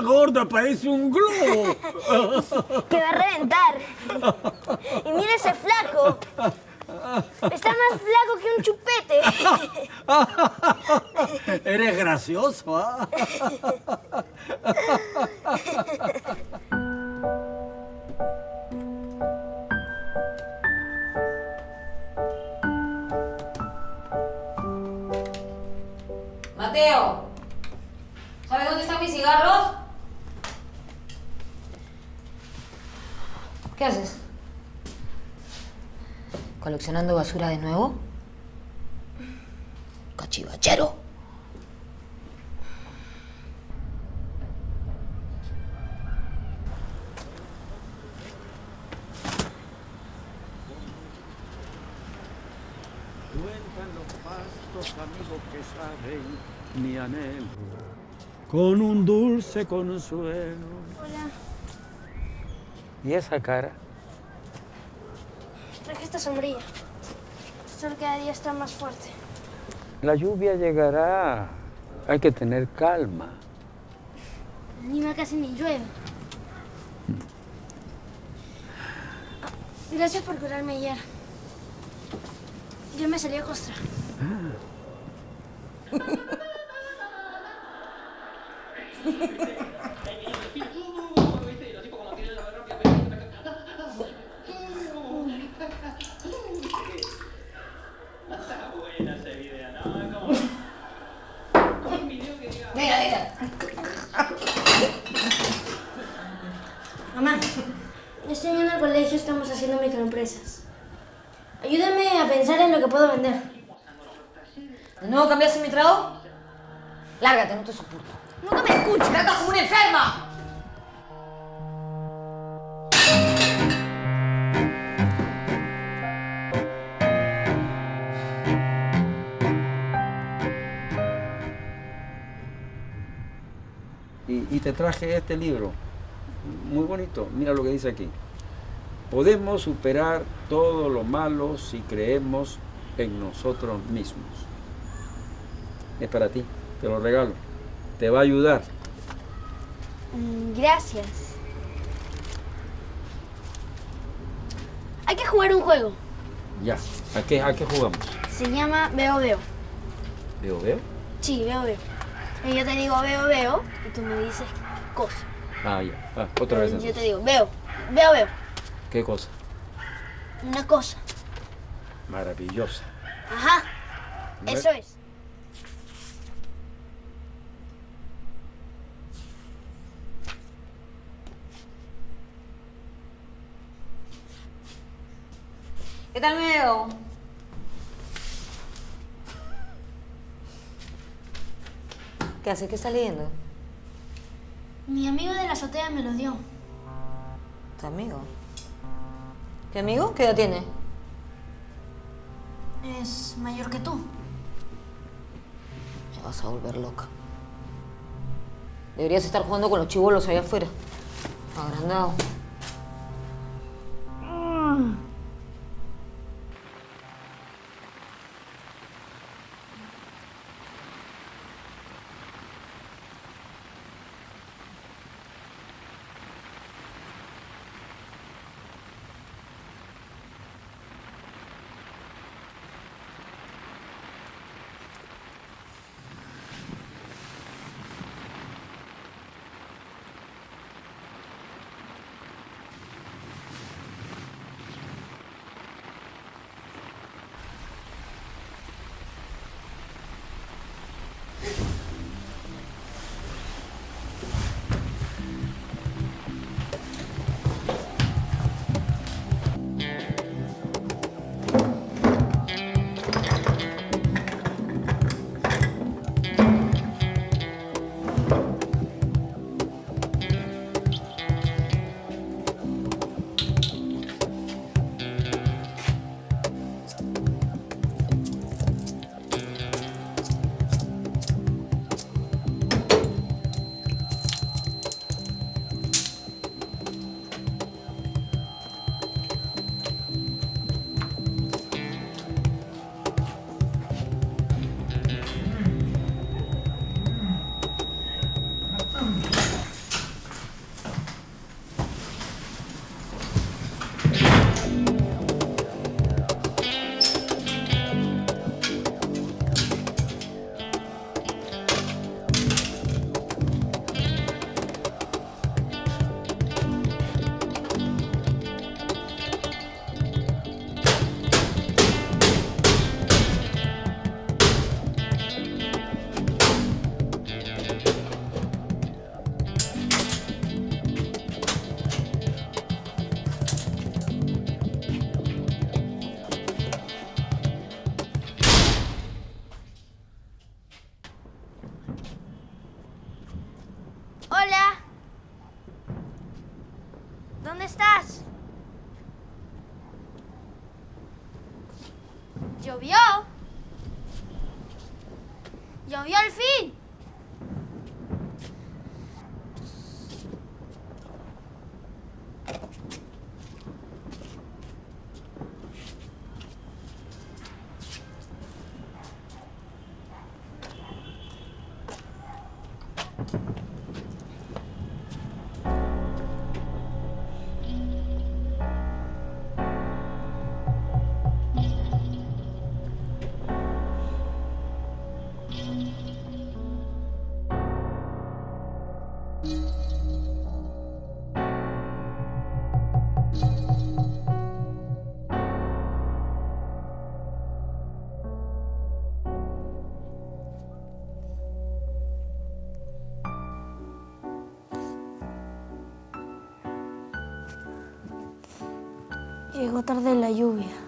esa gorda, parece un globo. Te va a reventar. Y mira ese flaco. Está más flaco que un chupete. Eres gracioso, ¿ah? ¿Qué haces? ¿Coleccionando basura de nuevo? Cachivachero. Cuentan los pastos, amigos que saben mi anhelo, con un dulce consuelo. Hola. ¿Y esa cara? Traje esta sombrilla. El sol cada día está más fuerte. La lluvia llegará. Hay que tener calma. En Lima casi ni llueve. Gracias por curarme ayer. Yo me salí a costra. Mira, mira. Mamá, estoy yendo al colegio, estamos haciendo microempresas. Ayúdame a pensar en lo que puedo vender. ¿De nuevo cambiaste mi trago? Lárgate, no te soporto. Nunca me escuchas. ¡Tratas como una enferma! Y, y te traje este libro, muy bonito, mira lo que dice aquí. Podemos superar todo lo malo si creemos en nosotros mismos. Es para ti, te lo regalo. Te va a ayudar. Mm, Gracias. Hay que jugar un juego. Ya, ¿a qué, a qué jugamos? Se llama Veo Veo. ¿Veo, veo? Sí, Veo Veo. Y yo te digo Veo Veo y tú me dices cosa. Ah, ya. Ah, otra vez. Yo te entonces. digo Veo. Veo Veo. ¿Qué cosa? Una cosa. Maravillosa. Ajá. Eso es. ¿Qué tal me veo? ¿Qué haces? ¿Qué estás leyendo? Mi amigo de la azotea me lo dio. ¿Tu amigo? ¿Qué amigo? ¿Qué edad tiene? Es mayor que tú. Me vas a volver loca. Deberías estar jugando con los chivolos allá afuera. Agrandado. ¡Llovió al fin! Llegó tarde la lluvia.